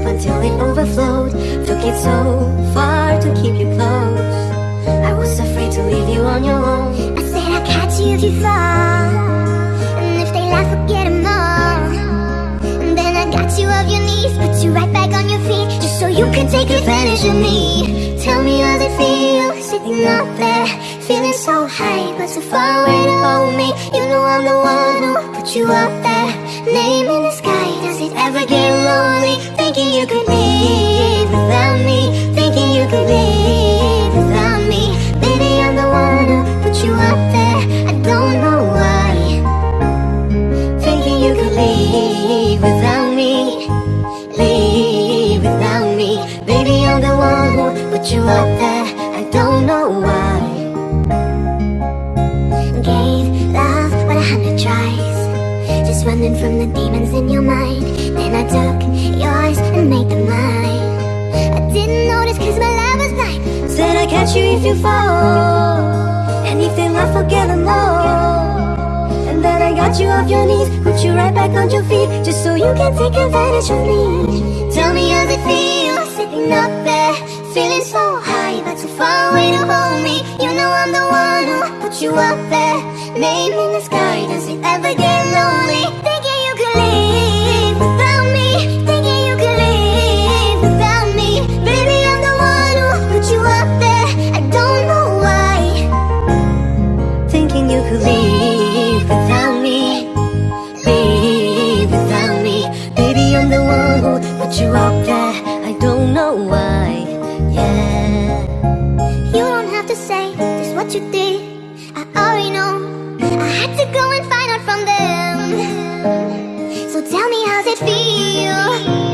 cup until it overflowed. Took it so far to keep you close. I was afraid to leave you on your own. I said I'd catch you if you fall. And if they laugh, forget them all. And then I got you off your knees Put you right back on your feet Just so you can take advantage of me. Tell me how's it feel. Sitting up there. Feeling so high But so far away to hold me. You know I'm the one who put you up there. Name in the sky It ever get lonely? Thinking you could leave without me. Thinking you could leave without me. Baby, I'm the one who put you up there. I don't know why. Thinking you could leave without me. Leave without me. Baby, I'm the one who put you up there running from the demons in your mind. Then I took yours and made them mine. I didn't notice cause my love was blind. Said I'd catch you if you fall. They laugh, forget them all And then I got you off your knees Put you right back on your feet Just so you can take advantage of me. Tell me how's it feel Sitting up there Feeling so high But too far away to hold me. You know I'm the one who put you up there Name in the sky. Does it ever get Can you believe leave without me Leave without me Baby, I'm the one who put you out there I don't know why, yeah You don't have to say just what you did I already know I had to go and find out from them So tell me how's it feel